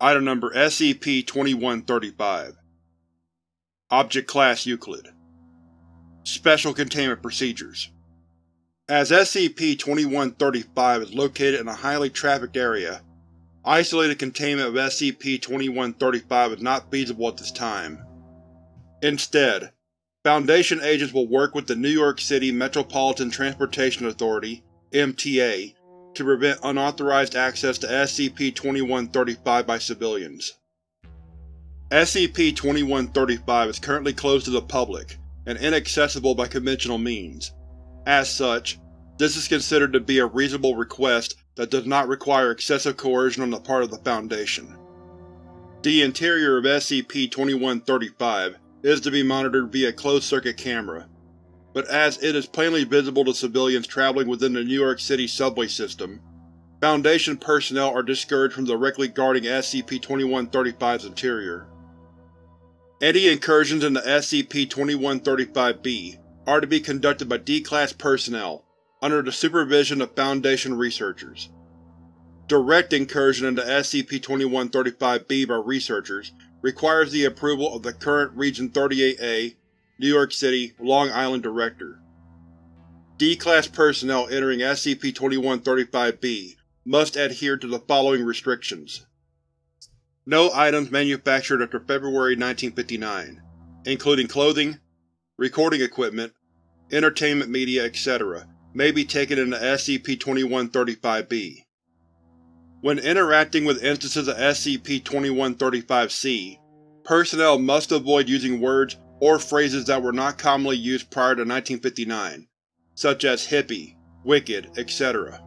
Item Number SCP-2135 Object Class Euclid. Special Containment Procedures. As SCP-2135 is located in a highly trafficked area, isolated containment of SCP-2135 is not feasible at this time. Instead, Foundation agents will work with the New York City Metropolitan Transportation Authority MTA, to prevent unauthorized access to SCP-2135 by civilians. SCP-2135 is currently closed to the public and inaccessible by conventional means. As such, this is considered to be a reasonable request that does not require excessive coercion on the part of the Foundation. The interior of SCP-2135 is to be monitored via closed-circuit camera, but as it is plainly visible to civilians traveling within the New York City subway system, Foundation personnel are discouraged from directly guarding SCP-2135's interior. Any incursions into SCP-2135-B are to be conducted by D-Class personnel, under the supervision of Foundation researchers. Direct incursion into SCP-2135-B by researchers requires the approval of the current Region 38-A New York City, Long Island Director. D-Class personnel entering SCP-2135-B must adhere to the following restrictions. No items manufactured after February 1959, including clothing, recording equipment, entertainment media, etc., may be taken into SCP-2135-B. When interacting with instances of SCP-2135-C, personnel must avoid using words or phrases that were not commonly used prior to 1959, such as hippie, wicked, etc.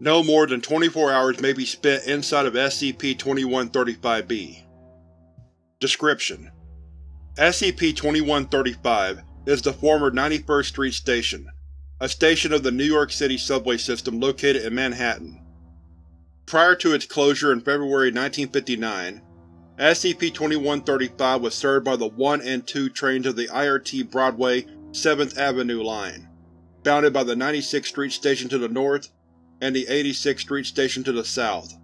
No more than 24 hours may be spent inside of SCP-2135-B. Description: SCP-2135 is the former 91st Street Station, a station of the New York City subway system located in Manhattan. Prior to its closure in February 1959, SCP-2135 was served by the 1 and 2 trains of the IRT Broadway 7th Avenue line, bounded by the 96th Street Station to the north and the 86th Street Station to the south.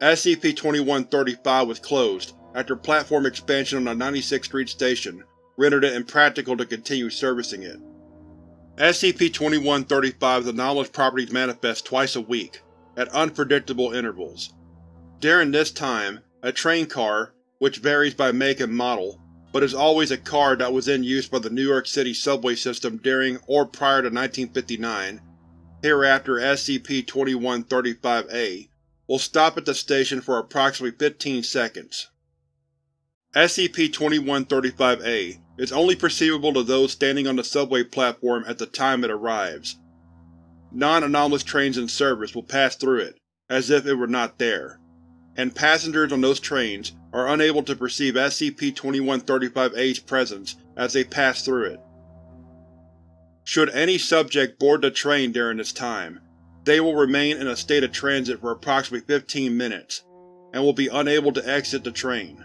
SCP-2135 was closed after platform expansion on the 96th Street Station rendered it impractical to continue servicing it. SCP-2135's anomalous properties manifest twice a week, at unpredictable intervals. During this time, a train car, which varies by make and model, but is always a car that was in use by the New York City subway system during or prior to 1959, hereafter SCP-2135-A, will stop at the station for approximately 15 seconds. SCP-2135-A is only perceivable to those standing on the subway platform at the time it arrives. Non-anomalous trains in service will pass through it, as if it were not there and passengers on those trains are unable to perceive SCP-2135-A's presence as they pass through it. Should any subject board the train during this time, they will remain in a state of transit for approximately 15 minutes, and will be unable to exit the train.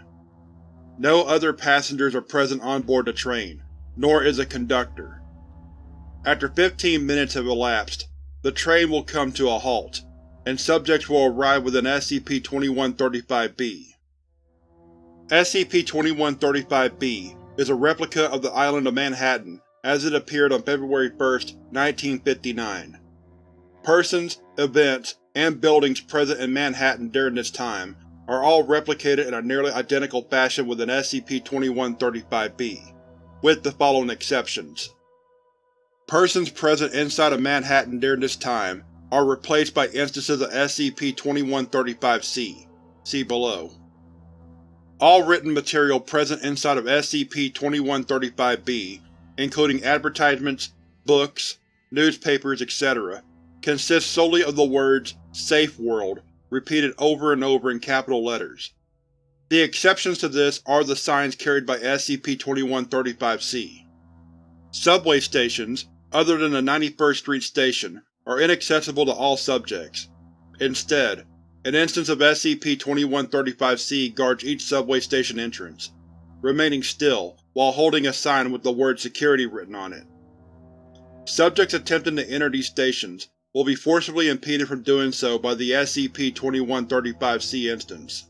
No other passengers are present on board the train, nor is a conductor. After 15 minutes have elapsed, the train will come to a halt, and subjects will arrive within SCP-2135-B. SCP-2135-B is a replica of the island of Manhattan as it appeared on February 1, 1959. Persons, events, and buildings present in Manhattan during this time are all replicated in a nearly identical fashion within SCP-2135-B, with the following exceptions. Persons present inside of Manhattan during this time are replaced by instances of SCP-2135-C. See below. All written material present inside of SCP-2135-B, including advertisements, books, newspapers, etc., consists solely of the words Safe World repeated over and over in capital letters. The exceptions to this are the signs carried by SCP-2135-C. Subway stations, other than the 91st Street Station, are inaccessible to all subjects. Instead, an instance of SCP-2135-C guards each subway station entrance, remaining still while holding a sign with the word SECURITY written on it. Subjects attempting to enter these stations will be forcibly impeded from doing so by the SCP-2135-C instance.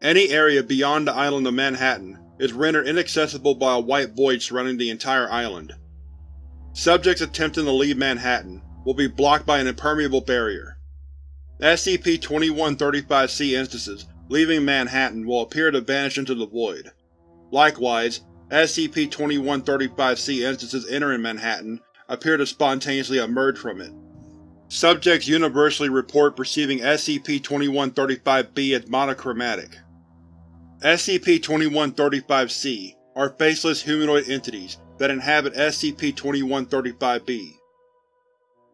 Any area beyond the island of Manhattan is rendered inaccessible by a white void surrounding the entire island. Subjects attempting to leave Manhattan will be blocked by an impermeable barrier. SCP-2135-C instances leaving Manhattan will appear to vanish into the void. Likewise, SCP-2135-C instances entering Manhattan appear to spontaneously emerge from it. Subjects universally report perceiving SCP-2135-B as monochromatic. SCP-2135-C are faceless humanoid entities that inhabit SCP-2135-B.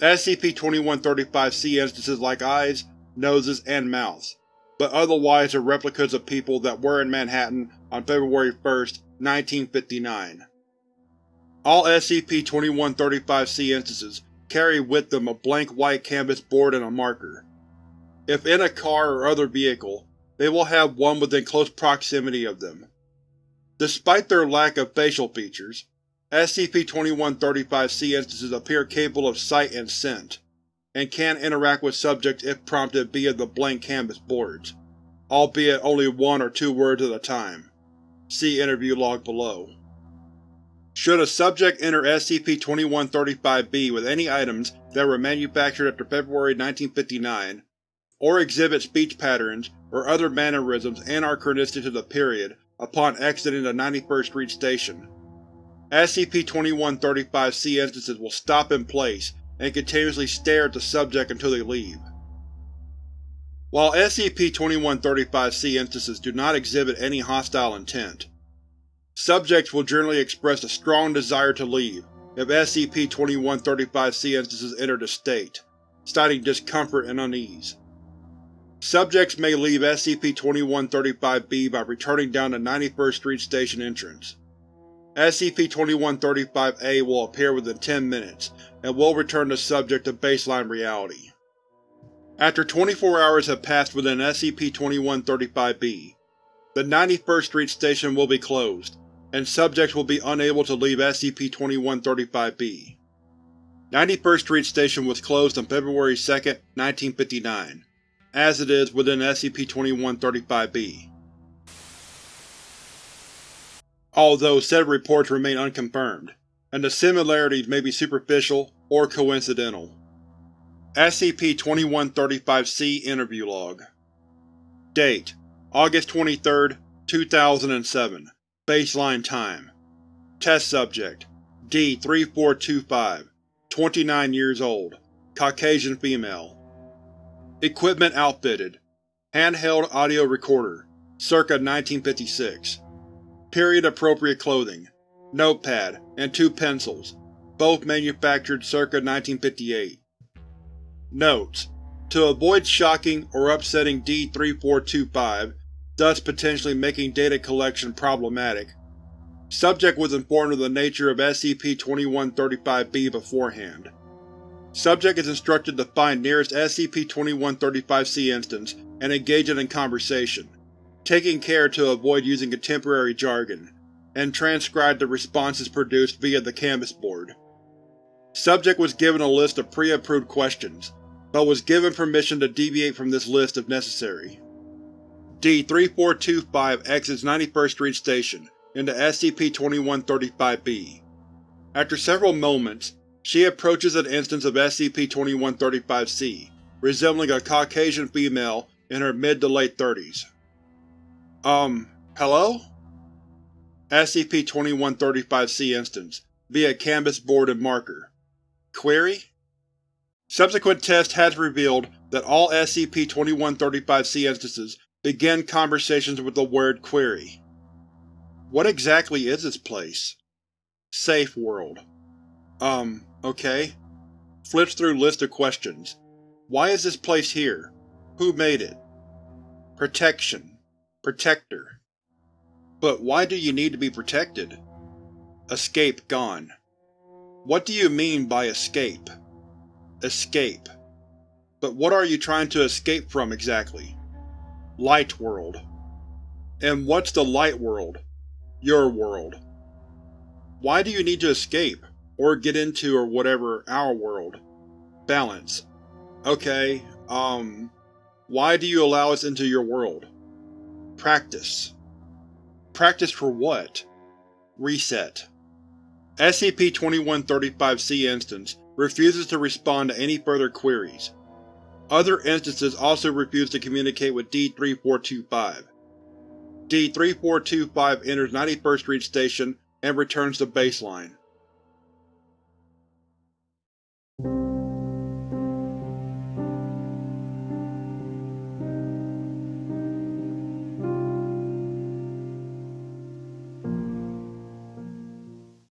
SCP-2135-C instances like eyes, noses, and mouths, but otherwise are replicas of people that were in Manhattan on February 1, 1959. All SCP-2135-C instances carry with them a blank white canvas board and a marker. If in a car or other vehicle, they will have one within close proximity of them. Despite their lack of facial features, SCP-2135-C instances appear capable of sight and scent, and can interact with subjects if prompted via the blank canvas boards, albeit only one or two words at a time. See interview log below. Should a subject enter SCP-2135-B with any items that were manufactured after February 1959, or exhibit speech patterns or other mannerisms anachronistic to the period upon exiting the 91st Street Station. SCP-2135-C instances will stop in place and continuously stare at the subject until they leave. While SCP-2135-C instances do not exhibit any hostile intent, subjects will generally express a strong desire to leave if SCP-2135-C instances enter the state, citing discomfort and unease. Subjects may leave SCP-2135-B by returning down the 91st Street Station entrance. SCP-2135-A will appear within 10 minutes, and will return the subject to baseline reality. After 24 hours have passed within SCP-2135-B, the 91st Street Station will be closed, and subjects will be unable to leave SCP-2135-B. 91st Street Station was closed on February 2, 1959 as it is within SCP-2135-B. Although said reports remain unconfirmed, and the similarities may be superficial or coincidental. SCP-2135-C Interview Log Date: August 23, 2007 Baseline Time Test Subject D-3425 29 years old Caucasian female Equipment outfitted. Handheld audio recorder, circa 1956. Period-appropriate clothing, notepad, and two pencils, both manufactured circa 1958. Notes: To avoid shocking or upsetting D-3425, thus potentially making data collection problematic, subject was informed of the nature of SCP-2135-B beforehand. Subject is instructed to find nearest SCP-2135-C instance and engage it in conversation, taking care to avoid using contemporary jargon, and transcribed the responses produced via the canvas board. Subject was given a list of pre-approved questions, but was given permission to deviate from this list if necessary. D-3425 exits 91st Street Station into SCP-2135-B. After several moments, she approaches an instance of SCP-2135-C, resembling a Caucasian female in her mid to late thirties. Um, hello? SCP-2135-C instance, via canvas board and marker. Query? Subsequent test has revealed that all SCP-2135-C instances begin conversations with the word query. What exactly is this place? Safe world. Um, Okay. Flips through list of questions. Why is this place here? Who made it? Protection. Protector. But why do you need to be protected? Escape gone. What do you mean by escape? Escape. But what are you trying to escape from exactly? Light world. And what's the light world? Your world. Why do you need to escape? or get into or whatever our world. Balance. Okay, um… Why do you allow us into your world? Practice. Practice for what? Reset. SCP-2135-C Instance refuses to respond to any further queries. Other instances also refuse to communicate with D-3425. D-3425 enters 91st Street Station and returns to baseline.